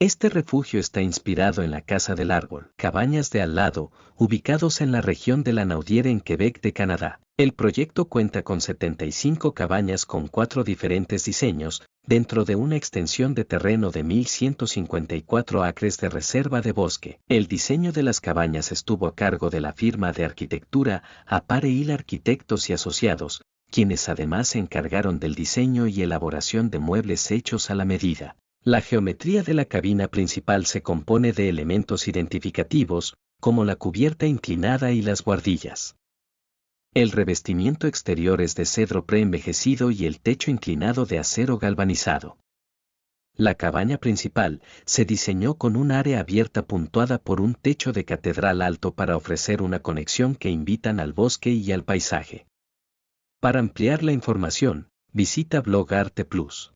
Este refugio está inspirado en la Casa del Árbol, Cabañas de Al lado, ubicados en la región de la Naudiere en Quebec de Canadá. El proyecto cuenta con 75 cabañas con cuatro diferentes diseños, dentro de una extensión de terreno de 1.154 acres de reserva de bosque. El diseño de las cabañas estuvo a cargo de la firma de arquitectura Apareil Arquitectos y Asociados, quienes además se encargaron del diseño y elaboración de muebles hechos a la medida. La geometría de la cabina principal se compone de elementos identificativos, como la cubierta inclinada y las guardillas. El revestimiento exterior es de cedro preenvejecido y el techo inclinado de acero galvanizado. La cabaña principal se diseñó con un área abierta puntuada por un techo de catedral alto para ofrecer una conexión que invitan al bosque y al paisaje. Para ampliar la información, visita Blog Arte Plus.